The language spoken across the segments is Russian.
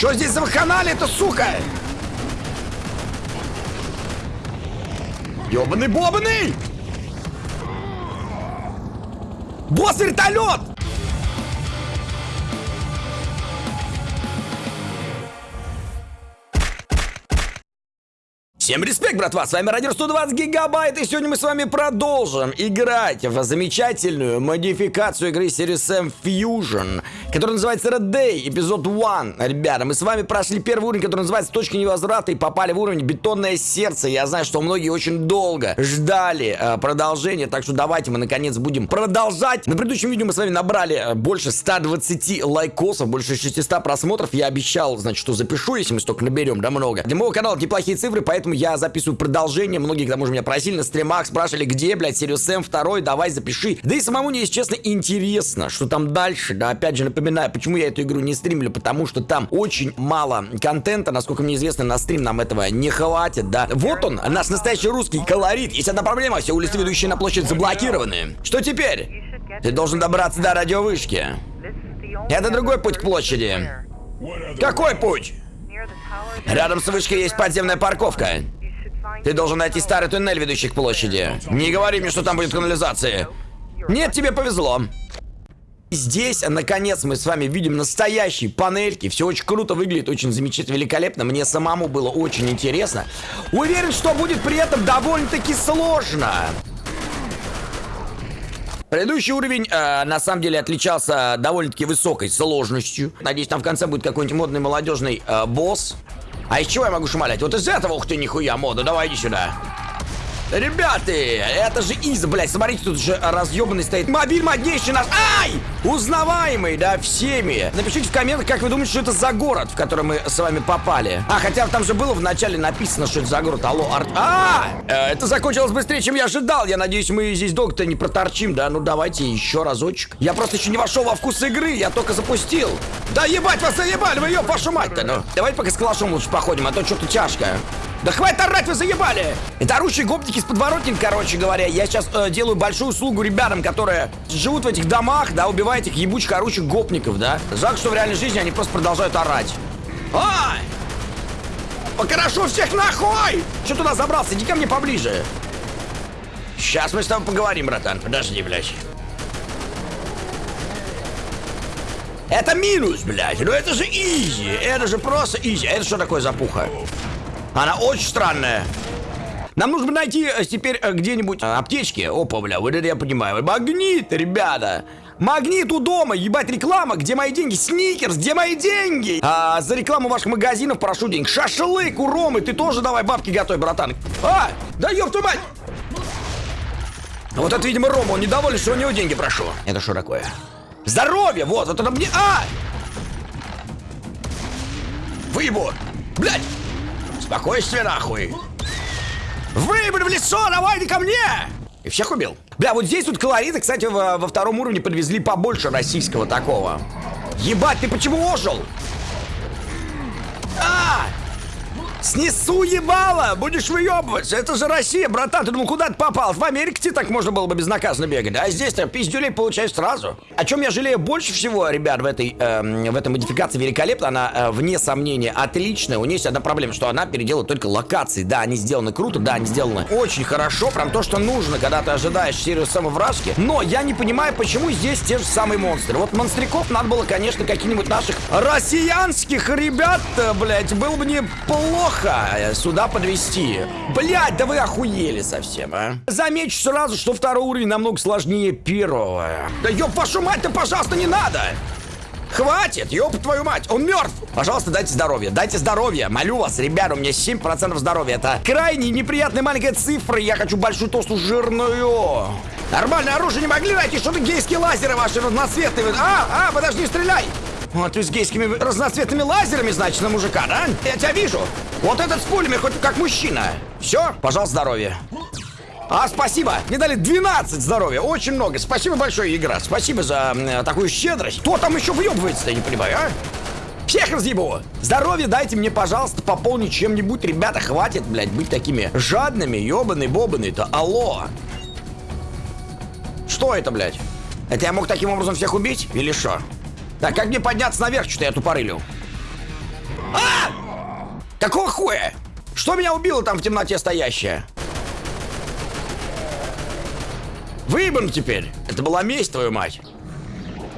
Что здесь за вакханалия-то, сука? Ёбаный бобаный! Босс вертолет! Всем респект, братва, с вами Радио 120 Гигабайт, и сегодня мы с вами продолжим играть в замечательную модификацию игры Series M Fusion, которая называется Red Day, эпизод 1. Ребята, мы с вами прошли первый уровень, который называется Точка невозврата, и попали в уровень Бетонное сердце. Я знаю, что многие очень долго ждали э, продолжения, так что давайте мы наконец будем продолжать. На предыдущем видео мы с вами набрали э, больше 120 лайкосов, больше 600 просмотров. Я обещал, значит, что запишу, если мы столько наберем, да много. Для моего канала неплохие цифры, поэтому я записываю продолжение. Многие, к тому же, меня просили на стримах, спрашивали, где, блядь, Sirius M 2, давай запиши. Да и самому мне, если честно, интересно, что там дальше. Да, опять же, напоминаю, почему я эту игру не стримлю, потому что там очень мало контента, насколько мне известно, на стрим нам этого не хватит, да. Вот он, наш настоящий русский колорит. Есть одна проблема, все улицы, ведущие на площадь, заблокированы. Что теперь? Ты должен добраться до радиовышки. Это другой путь к площади. Какой путь? Рядом с вышкой есть подземная парковка. Ты должен найти старый туннель, ведущий к площади. Не говори мне, что там будет канализация. Нет, тебе повезло. Здесь, наконец, мы с вами видим настоящие панельки. Все очень круто выглядит, очень замечательно, великолепно. Мне самому было очень интересно. Уверен, что будет при этом довольно-таки сложно. Предыдущий уровень, э, на самом деле, отличался довольно-таки высокой сложностью. Надеюсь, там в конце будет какой-нибудь модный молодежный э, босс. А из чего я могу шмалять? Вот из этого, ух ты, нихуя, мода, давай иди сюда. Ребята, это же из, блядь, смотрите, тут же разъебанный стоит мобиль моднейший наш. Ай! Узнаваемый, да, всеми. Напишите в комментах, как вы думаете, что это за город, в который мы с вами попали. А, хотя там же было в начале написано, что это за город. Алло, арт... А! Э, это закончилось быстрее, чем я ожидал. Я надеюсь, мы здесь долго-то не проторчим, да? Ну, давайте еще разочек. Я просто еще не вошел во вкус игры, я только запустил. Да ебать вас заебали, вы ее вашу мать-то, ну. Давайте пока с калашом лучше походим, а то что-то тяжко. Да хватит орать, вы заебали! Это орущие гопники с подворотен, короче говоря. Я сейчас э, делаю большую услугу ребятам, которые живут в этих домах, да, убивают этих ебучих орущих гопников, да. Жалко, что в реальной жизни они просто продолжают орать. А! Покорошу всех нахуй! Что туда забрался? Иди ко мне поближе. Сейчас мы с тобой поговорим, братан. Подожди, блядь. Это минус, блядь. Ну это же easy. Это же просто easy. Это что такое за пуха? Она очень странная. Нам нужно найти э, теперь э, где-нибудь э, аптечки. Опа, бля, вот это я понимаю. Магнит, ребята. Магнит у дома, ебать, реклама, где мои деньги? Сникерс, где мои деньги? А, за рекламу ваших магазинов прошу денег. Шашлык у Ромы, ты тоже давай бабки готовь, братан. А, да ёб твою мать! Вот это, видимо, Рома, он недоволен, что у него деньги прошу. Это что такое? Здоровье, вот, вот это мне... А! Выебу! Блядь! Спокойствие нахуй. Выебли в лицо, давай ко мне! И всех убил. Бля, вот здесь вот колориты, кстати, во, во втором уровне подвезли побольше российского такого. Ебать, ты почему ожил? А! Снесу ебало! Будешь выебываться! Это же Россия, братан! Ты думал, куда ты попал? В Америке так можно было бы безнаказанно бегать, а здесь-то пиздюлей получаешь сразу. О чем я жалею больше всего, ребят, в этой, э, в этой модификации великолепно, она, э, вне сомнения, отличная. У нее есть одна проблема, что она переделала только локации. Да, они сделаны круто, да, они сделаны очень хорошо, прям то, что нужно, когда ты ожидаешь серию самовражки. Но я не понимаю, почему здесь те же самые монстры. Вот монстриков надо было, конечно, каких-нибудь наших россиянских ребят, блять, было бы неплохо плохо сюда подвести. Блять, да вы охуели совсем, а? Замечу сразу, что второй уровень намного сложнее первого. Да ёб вашу мать-то, пожалуйста, не надо! Хватит, ёб твою мать, он мертв. Пожалуйста, дайте здоровье, дайте здоровье. Молю вас, ребята, у меня 7% здоровья. Это крайне неприятная маленькая цифра. Я хочу большую толстую жирную. Нормальное оружие не могли найти, что-то гейские лазеры ваши разноцветные. А, а, подожди, стреляй. Вот ты с гейскими разноцветными лазерами, значит, на мужика, да? Я тебя вижу. Вот этот с пулями, хоть как мужчина. Все, пожалуйста, здоровья. А, спасибо. Мне дали 12 здоровья. Очень много. Спасибо большое, игра. Спасибо за э, такую щедрость. Кто там еще въебывается-то, я не понимаю, а? Всех разъебу! Здоровье дайте мне, пожалуйста, пополнить чем-нибудь. Ребята, хватит, блядь, быть такими жадными, ёбаный-бобаный-то. Алло! Что это, блядь? Это я мог таким образом всех убить? Или что? Так, как мне подняться наверх? Что-то я тупорылю. А! Какого хуя? Что меня убило там в темноте стоящее? Выебан теперь. Это была месть, твою мать.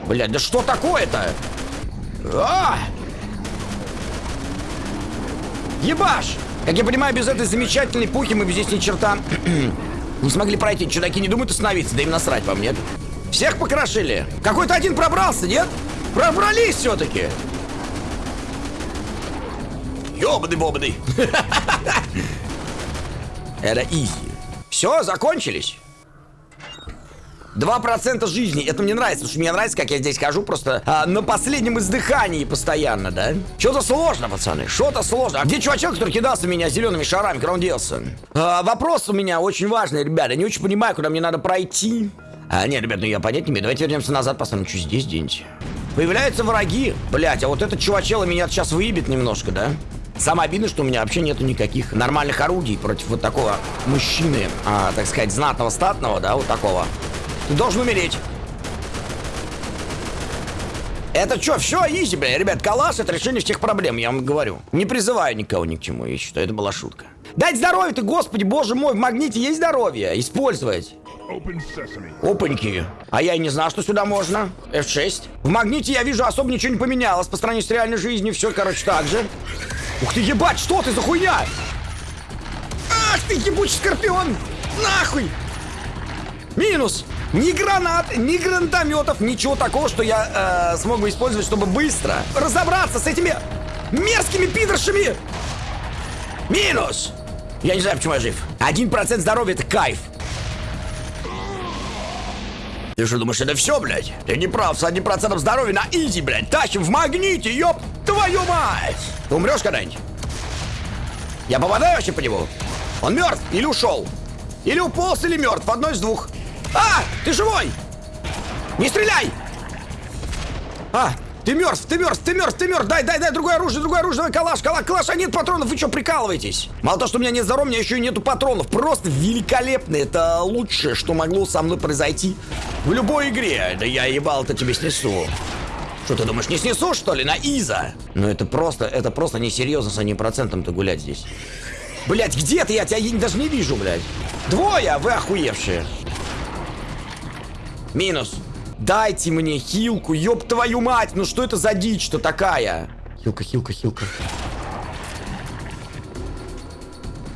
Блядь, да что такое-то? А! Ебаш! Как я понимаю, без этой замечательной пухи мы бы здесь ни черта не смогли пройти. Чудаки не думают остановиться, да им насрать вам, нет? Всех покрошили. Какой-то один пробрался, нет? Пробрались все-таки. Ёбаный-бобаный. Это изи. Все, закончились. 2% жизни. Это мне нравится, потому что мне нравится, как я здесь хожу просто а, на последнем издыхании постоянно, да? Что-то сложно, пацаны, что-то сложно. А где чувачок, который кидался меня зелеными шарами, куда он делся? А, вопрос у меня очень важный, ребята. Я не очень понимаю, куда мне надо пройти. А, нет, ребят, ну я понять не имею. Давайте вернемся назад, посмотрим, что здесь деньте. Появляются враги. Блять, а вот этот чувачел меня сейчас выебет немножко, да? Самое обидное, что у меня вообще нету никаких нормальных орудий против вот такого мужчины, а, так сказать, знатного, статного, да, вот такого. Ты должен умереть. Это что, все, изи, бля, ребят, калаш это решение всех проблем, я вам говорю. Не призываю никого ни к чему, я считаю, это была шутка. Дать здоровье ты, господи, боже мой, в магните есть здоровье, использовать. Опаньки. А я и не знал, что сюда можно. F6. В магните я вижу, особо ничего не поменялось по сравнению с реальной жизнью. Все, короче, так же. Ух ты, ебать, что ты за хуйня? Ах ты, ебучий скорпион! Нахуй! Минус! Ни гранат, ни гранатометов, ничего такого, что я э, смог бы использовать, чтобы быстро разобраться с этими мерзкими пидоршами. Минус! Я не знаю, почему я жив. Один процент здоровья — это кайф. Ты что думаешь, это все, блядь? Ты не прав, с одним процентом здоровья на изи, блядь. Тащим в магните, ёб твою мать! Ты умрешь когда-нибудь? Я попадаю вообще по нему? Он мертв или ушел? Или уполз, или мертв, одно из двух. А! Ты живой! Не стреляй! А! Ты мертв, ты мертв, ты мертв, ты мертв! Дай, дай, дай другое оружие, другое оружие, давай калаш, калаш, калаш, а нет патронов, вы что, прикалываетесь? Мало того, что у меня нет здоровья, у меня еще и нету патронов. Просто великолепно, это лучшее, что могло со мной произойти в любой игре. Да я ебал-то тебе снесу. Что ты думаешь, не снесу, что ли, на Иза? Ну это просто, это просто несерьезно с одним процентом-то гулять здесь. Блять, где ты? Я тебя даже не вижу, блядь. Двое, вы охуевшие. Минус. Дайте мне хилку, ёб твою мать! Ну что это за дичь-то такая? Хилка, хилка, хилка.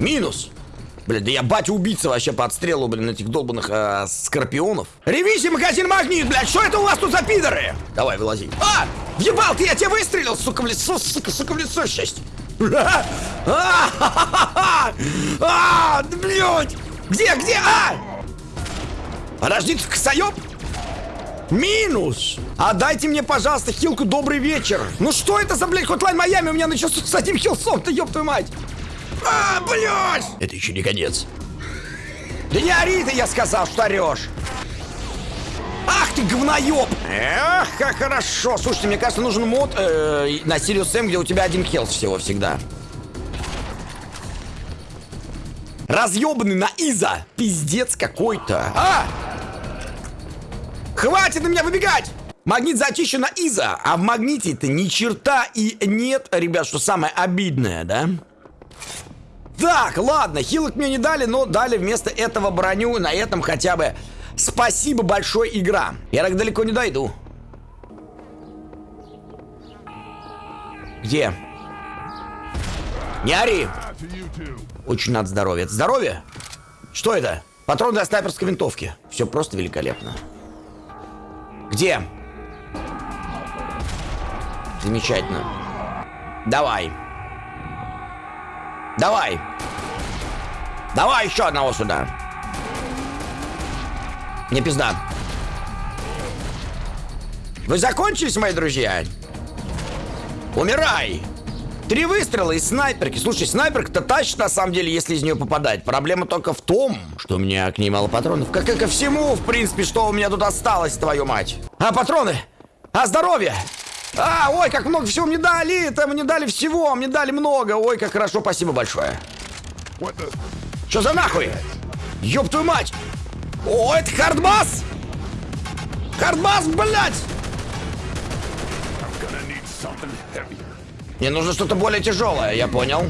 Минус. Блин, да я батя убийца вообще по отстрелу, блин, этих долбанных э, скорпионов. Ревизия магазин магнит, блядь, что это у вас тут за пидоры? Давай, вылази. А! Въебал ты, я тебя выстрелил, сука, в лицо, сука, сука, в лицо, счастье. А, блядь! Где, где, а? Подожди, ты косоёб? Минус! Отдайте мне, пожалуйста, хилку «Добрый вечер». Ну что это за, блядь, Hotline Miami? У меня начался с одним хилсом-то, ёб твою мать. А, блядь! Это еще не конец. Да не ори ты, я сказал, что орешь. Ах ты говноеб! Эх, как хорошо! Слушайте, мне кажется, нужен мод э, на Serious Sam, где у тебя один хелс всего всегда. Разъебанный на Иза! Пиздец какой-то. А! Хватит на меня выбегать! Магнит зачищен на Иза, а в магните-то ни черта и нет, ребят, что самое обидное, да? Так, ладно, хилок мне не дали, но дали вместо этого броню, на этом хотя бы спасибо большое, игра. Я так далеко не дойду. Где? Не ори! Очень надо здоровье. Это здоровье? Что это? Патрон для снайперской винтовки. Все просто великолепно. Где? Замечательно. Давай. Давай. Давай еще одного сюда. Не пизда. Вы закончились, мои друзья? Умирай! Три выстрела из снайперки. Слушай, снайперка-то тащит, на самом деле, если из нее попадать. Проблема только в том, что у меня к ней мало патронов. Как и ко всему, в принципе, что у меня тут осталось, твою мать. А, патроны! А, здоровье! А, ой, как много всего мне дали! Это мне дали всего, мне дали много. Ой, как хорошо, спасибо большое. Что за нахуй? Ёб твою мать! О, это хардбас! Хардбас, блядь! Мне нужно что-то более тяжелое, я понял.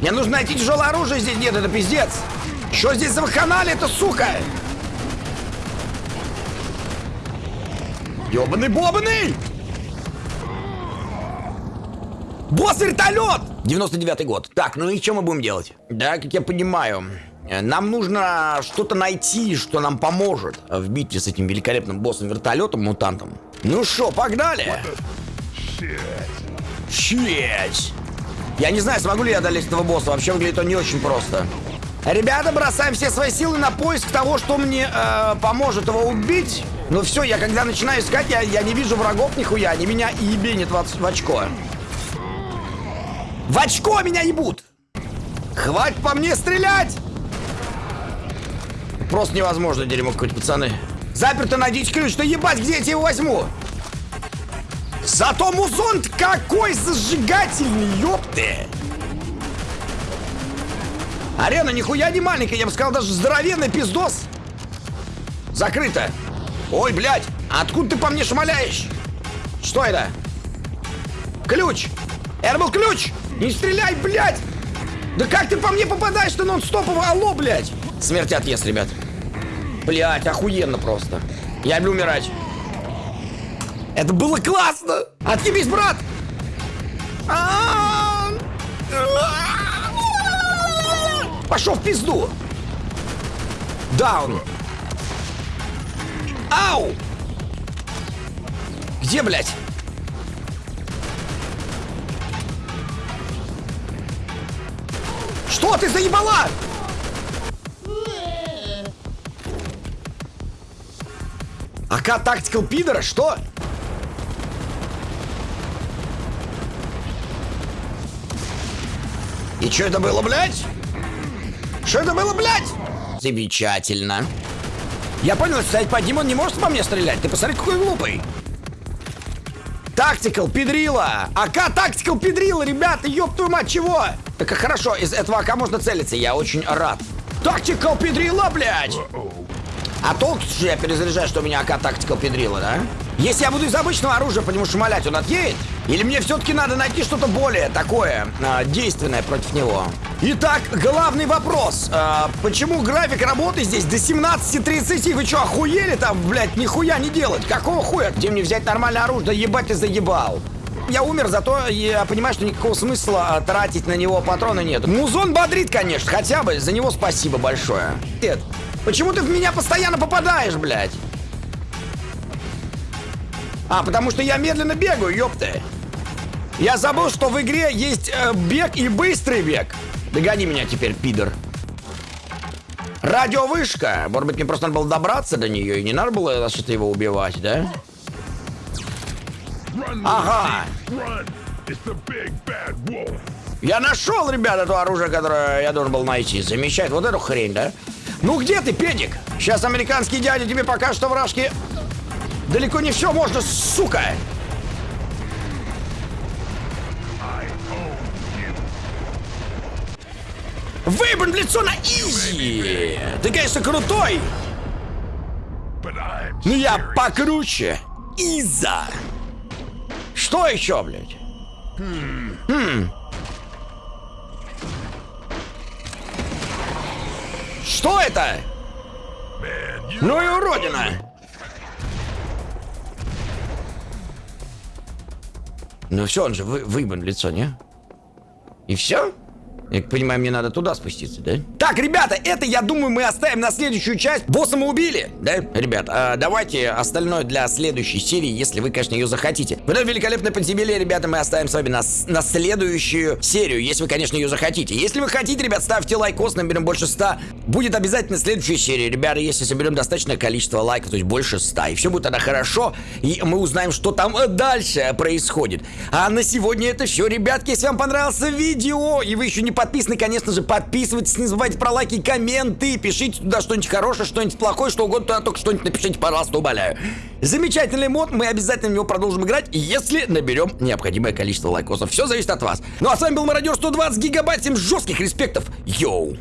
Мне нужно найти тяжелое оружие здесь. Нет, это пиздец. Что здесь за канале, это сука? Ёбаный бобаный! Босс-вертолет! 99 год. Так, ну и что мы будем делать? Да, как я понимаю, нам нужно что-то найти, что нам поможет в битве с этим великолепным боссом-вертолетом, мутантом. Ну что, погнали? Щеть! Я не знаю, смогу ли я одолеть этого босса. Вообще выглядит он не очень просто. Ребята, бросаем все свои силы на поиск того, что мне э, поможет его убить. Ну все, я когда начинаю искать, я, я не вижу врагов нихуя. Они меня и ебенят в, в очко. В очко меня ебут! Хватит по мне стрелять! Просто невозможно дерьмо какое-то, пацаны. Заперто, найдите ключ, да ебать, где я тебе его возьму? Зато музон какой зажигательный, ёпты! Арена нихуя не маленькая, я бы сказал, даже здоровенный пиздос. Закрыто. Ой, блядь, откуда ты по мне шмаляешь? Что это? Ключ! Это был ключ! Не стреляй, блядь! Да как ты по мне попадаешь-то нон-стопово? Алло, блядь! Смерть отъезд, ребят. Блядь, охуенно просто. Я люблю умирать. Это было классно! Отъебись, брат! Пошел в пизду! Даун! Ау! Где, блядь? Что ты заебала? АК Тактикал Пидора? Что? И что это было, блядь? Что это было, блядь? Замечательно. Я понял, что стоять под ним он не может по мне стрелять. Ты посмотри, какой глупый. Тактикал, педрила! АК Тактикал, педрила, ребята, ёб твою мать, чего? Так хорошо, из этого АК можно целиться, я очень рад. Тактикал, педрила, блядь! А толк, что я перезаряжаю, что у меня АК Тактикал, педрила, да? Если я буду из обычного оружия по нему шмалять, он отъедет? Или мне все-таки надо найти что-то более такое, э, действенное против него? Итак, главный вопрос. Э, почему график работы здесь до 17.30? Вы что, охуели там, блядь, нихуя не делать? Какого хуя? Где мне взять нормальное оружие? Да ебать ты заебал. Я умер, зато я понимаю, что никакого смысла э, тратить на него патроны нет. Музон бодрит, конечно, хотя бы. За него спасибо большое. Нет, почему ты в меня постоянно попадаешь, блядь? А, потому что я медленно бегаю, ёпты. Я забыл, что в игре есть э, бег и быстрый бег. Догони меня теперь, пидор. Радиовышка. Может быть, мне просто надо было добраться до нее, и не надо было что-то его убивать, да? Ага. Я нашел, ребят, это оружие, которое я должен был найти. Замечательно. Вот эту хрень, да? Ну где ты, педик? Сейчас американский дядя тебе покажет, что вражки Далеко не все можно, сука! Выебан в лицо на изи! Ты, конечно, крутой! Но я покруче! Иза! Что еще, блядь? Хм. Что это? Ну и уродина! Ну все, он же вы, выебан в лицо, не? И все? Я понимаю, мне надо туда спуститься, да? Так, ребята, это, я думаю, мы оставим на следующую часть. Босса мы убили, да? Ребят, а давайте остальное для следующей серии, если вы, конечно, ее захотите. Вот это великолепное подземелье, ребята, мы оставим с вами на, на следующую серию, если вы, конечно, ее захотите. Если вы хотите, ребят, ставьте лайкос, наберем больше 100. Будет обязательно следующая серия, ребята, если соберем достаточное количество лайков, то есть больше 100. И все будет тогда хорошо, и мы узнаем, что там дальше происходит. А на сегодня это все, ребятки. Если вам понравилось видео, и вы еще не подписаны, конечно же, подписывайтесь, не забывайте про лайки комменты, пишите туда что-нибудь хорошее, что-нибудь плохое, что угодно, туда только что-нибудь напишите, пожалуйста, умоляю. Замечательный мод, мы обязательно в него продолжим играть, если наберем необходимое количество лайкосов. Все зависит от вас. Ну а с вами был Мародер 120 гигабайт, всем жестких респектов, йоу!